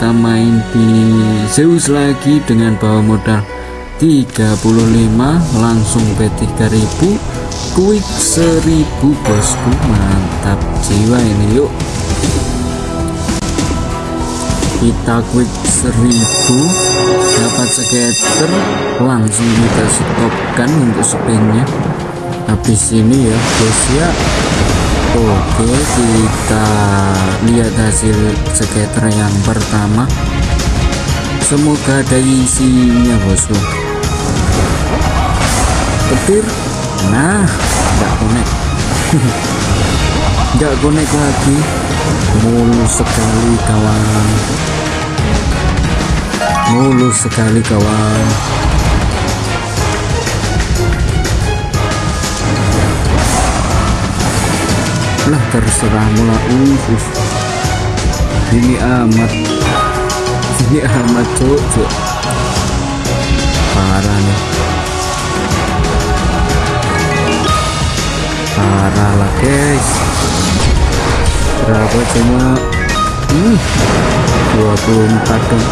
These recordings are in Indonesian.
kita main di Zeus lagi dengan bawa modal 35 langsung P3000 quick 1000 bosku. Mantap jiwa ini yuk. Kita quick 1000 dapat skater langsung kita stopkan untuk spinnya. Habis ini ya guys ya Oke kita lihat hasil skater yang pertama. Semoga ada isinya bosku. Petir. Nah nggak connect nggak connect lagi. Mulus sekali kawan. Mulus sekali kawan lah terserah mula. Uh, uh. ini amat. Ini amat cocok parah nih. Parah lah guys. Berapa cuma? Hmm, 24 dong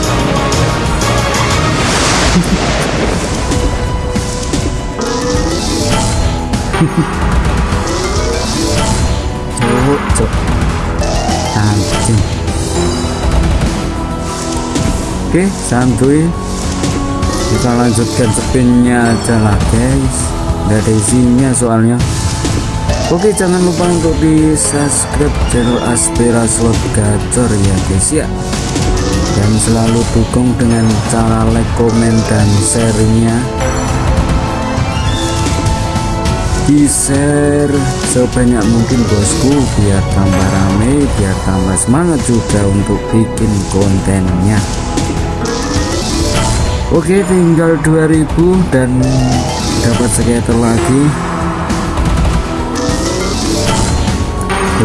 cok anjing. Oke santuy. Kita lanjutkan spinnya aja lah guys. Nggak ada isinya soalnya. Oke jangan lupa untuk di subscribe channel Aspira Slot Gacor ya guys ya. Dan selalu dukung dengan cara like komen dan share-nya di share sebanyak mungkin bosku biar tambah rame biar tambah semangat juga untuk bikin kontennya. Oke tinggal 2000 dan dapat skater lagi. 5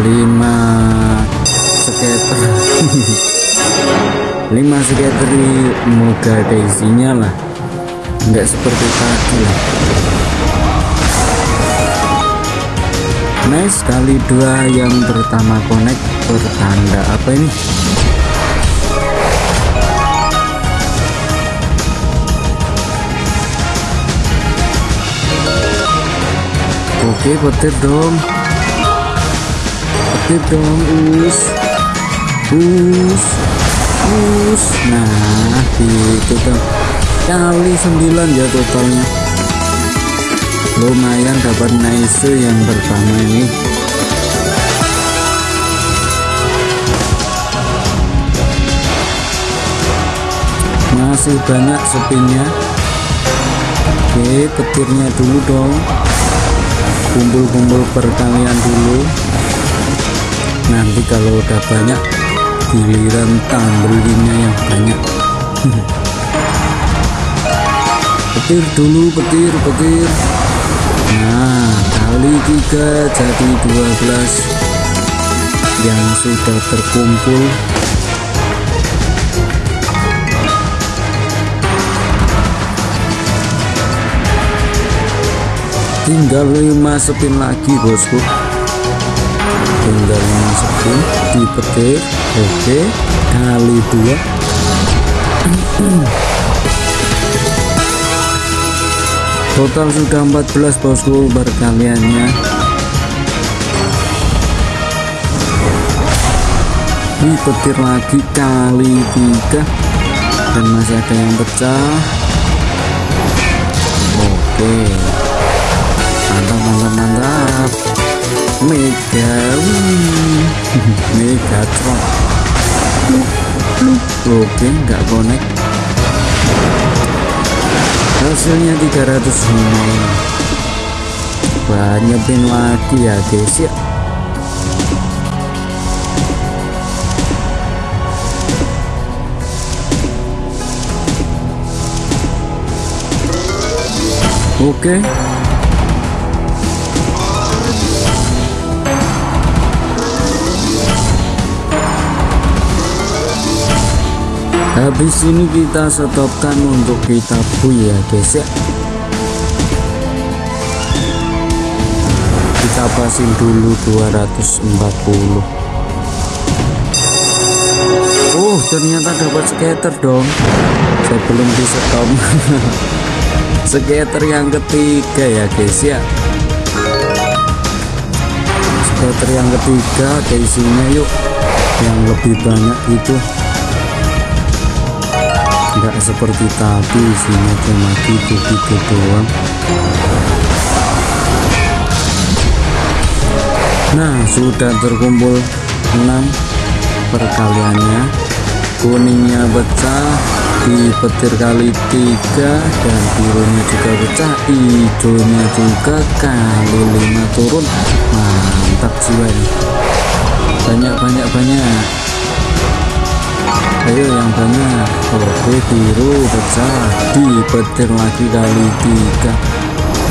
skater 5 skater moga ada isinya lah. Enggak seperti tadi lah nice kali dua yang pertama connect bertanda apa ini? Oke petir dong. Petir dong us. Us us. Nah gitu dong. Kali 9 ya totalnya lumayan dapat nice yang pertama ini. Masih banyak spinnya oke petirnya dulu dong. Kumpul-kumpul perkalian dulu. Nanti kalau udah banyak giliran tambelinnya yang banyak. Petir dulu petir petir nah kali tiga jadi 12 yang sudah terkumpul. Tinggal 5 spin lagi bosku. Tinggal 5 spin di petir oke kali dua total sudah 14 bosku. Berkaliannya ini petir lagi kali tiga. Dan masih ada yang pecah. Oke. Mantap mantap mantap. Mega mega trot oke nggak connect hasilnya 300 banyak pin lagi ya guys ya. Oke habis ini kita stopkan untuk kita bu ya guys ya. Kita pasin dulu 240 oh oh ternyata dapat skater dong. Saya belum di stop skater yang ketiga ya guys ya. Skater yang ketiga ke isinya yuk. Yang lebih banyak itu enggak seperti tadi isinya cuma gitu-gitu doang. Nah sudah terkumpul 6 perkaliannya. Kuningnya pecah di petir kali tiga dan birunya juga pecah hijaunya juga kali lima turun. Mantap jiwa ini. Banyak banyak banyak ayo yang banyak. Oke biru pecah. Di petir lagi kali tiga.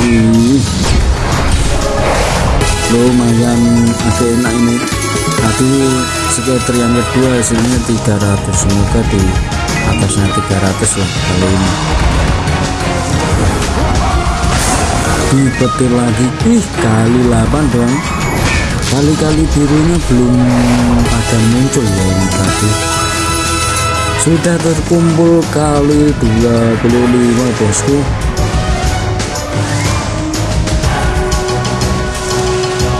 Ih. Lumayan agak enak ini. Tadi skater yang kedua hasilnya 300 semoga di atasnya 300 lah kali ini. Dipetir lagi. Ih kali 8 dong. Kali-kali birunya belum pada muncul ya ini tadi sudah terkumpul kali 25 bosku.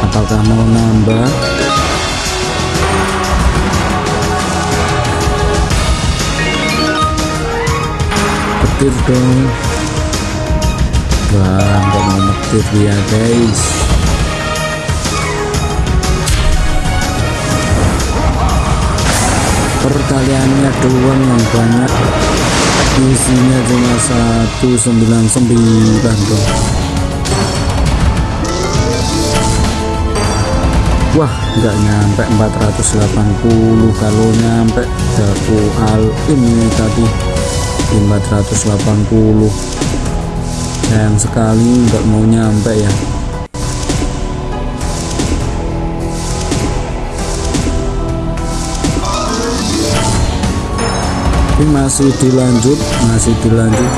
Apakah mau nambah? Petir dong. Wah nggak mau petir ya guys perkaliannya doang yang banyak. Isinya cuma 199 dong wah nggak nyampe 480 kalau nyampe daku al ini tadi. 480 sayang sekali nggak mau nyampe ya ini masih dilanjut masih dilanjut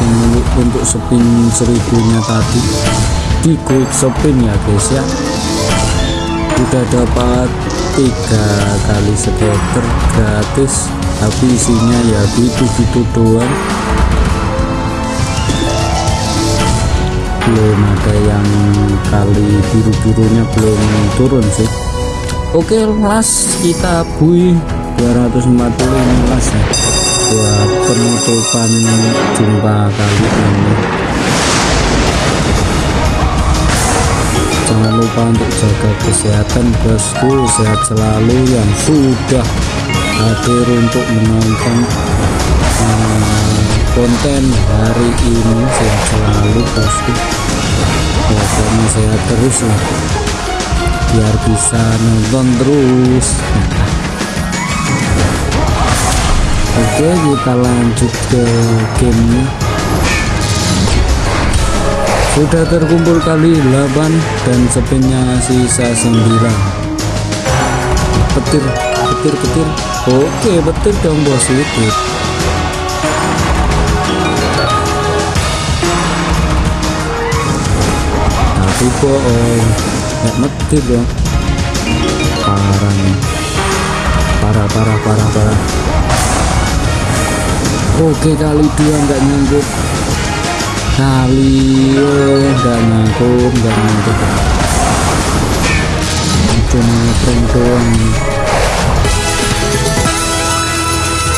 untuk spin seribunya tadi. Di gold spin ya guys ya. Udah dapat tiga kali skater gratis. Tapi isinya ya gitu-gitu doang. Belum ada yang kali biru-birunya belum turun sih. Oke las kita bui 240 ini las ya buat penutupan jumpa kali ini. Jangan lupa untuk jaga kesehatan bosku. Sehat selalu yang sudah hadir untuk menonton uh, konten hari ini. Sehat selalu bosku. Pokoknya sehat terus lah biar bisa nonton terus oke kita lanjut ke gamenya. Sudah terkumpul kali 8 dan spinnya sisa 9 petir petir petir. Oke petir dong bos itu tapi bohong nggak petir dong parah nih. Parah parah parah parah oke kali dua nggak nyangkut kali nggak nyangkut nggak nyangkut cuma prank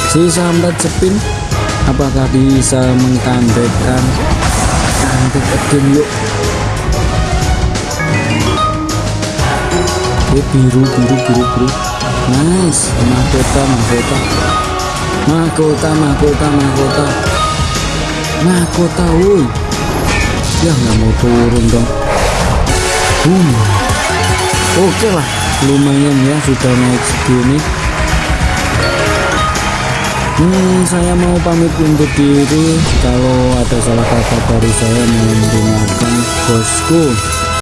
sisa 4 spin apakah bisa mengkandekkan kandek again yuk. Oke biru biru biru biru. Nice mahkota mahkota mahkota mahkota mahkota. Mahkota woi. Ya nggak mau turun dong. Boom oke lah lumayan ya sudah naik segini. Hmm, saya mau pamit undur diri. Kalau ada salah kata dari saya, mohon dimaafkan, bosku.